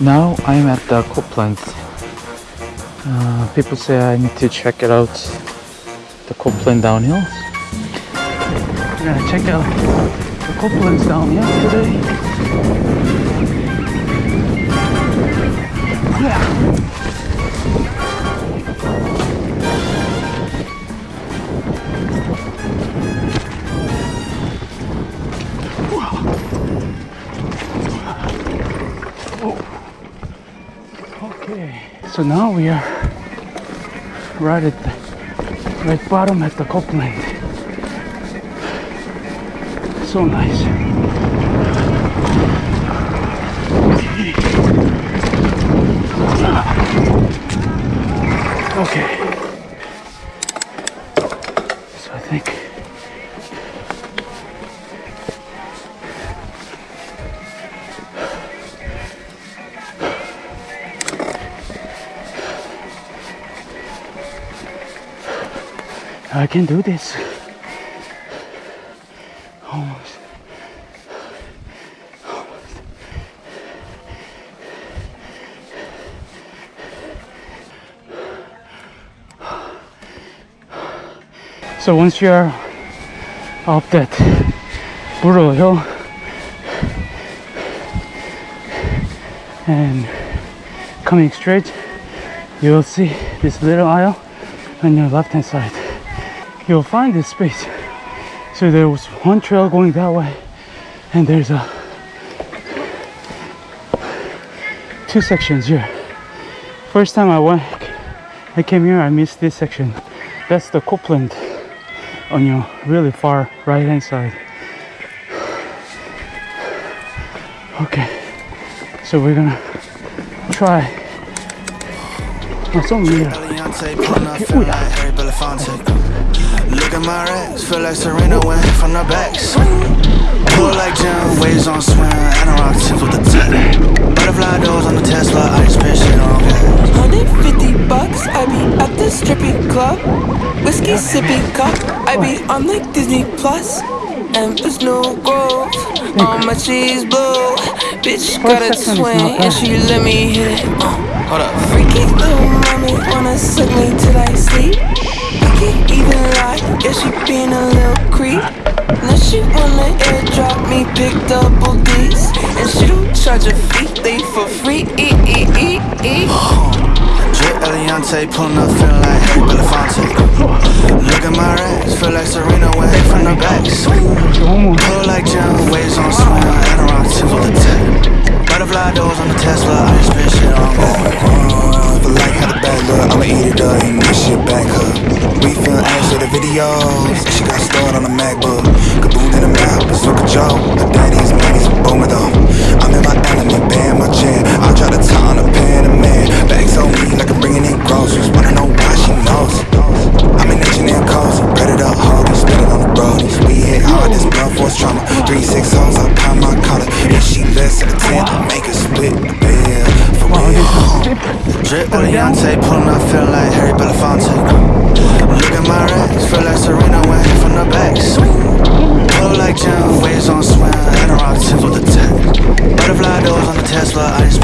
Now I'm at the Copeland. Uh, people say I need to check it out. The Copeland downhill. We're gonna check out the Copeland's downhill today. Yeah. Okay, so now we are right at the right bottom at the Copeland. So nice. Okay. So I think I can do this. Almost. So once you're up that brutal hill and coming straight, you will see this little aisle on your left hand side you'll find this space. So there was one trail going that way, and there's a two sections here. First time I went, I came here, I missed this section. That's the Copeland on your really far right hand side. Okay, so we're gonna try. Here. Eliante, pulling feel like Harry Belafonte. Look at my racks, feel like Serena went from the back. Swing. Pull like Jim, waves on swim, and I rock tips with the tech. Butterfly doors on the Tesla, I spit shit on gas. 150 bucks, I be at the stripping club. Whiskey sippy cup, I be on like Disney Plus. And there's no growth on my cheese blue. Bitch got a second swing and she let me hit it. Hold up. freaky little mommy wanna suck me till I sleep. I can't even lie, yeah she being a little creep. Now she wanna airdrop me big double D's, and she don't charge a fee, they for free. E e e e. Drip Eliante, pulling up, feeling like Harry Belafonte. Look at my racks, feel like Serena went from the back. Swing. Pull like Jim, waves on rock tips with the tech. Butterfly doors on the Tesla, I spit shit on videos, she got stored on a MacBook. Kaboom in the mouth, it's like a joke. Her daddy's man, he's a boomer though. I'm in my element, band my chair. I try to tie on a pen, a man. Bags on me like I'm bringing in groceries. Wanna know why she knows it. I'm an engineer cozy, predator holding, spinning on the roadies. We hit hard, this blunt force trauma. Three six hoes, I pound my collar. If she less than a ten, make her split the bill. For real. Drip Eliante, pulling up, feeling like Harry Belafonte. Tesla, I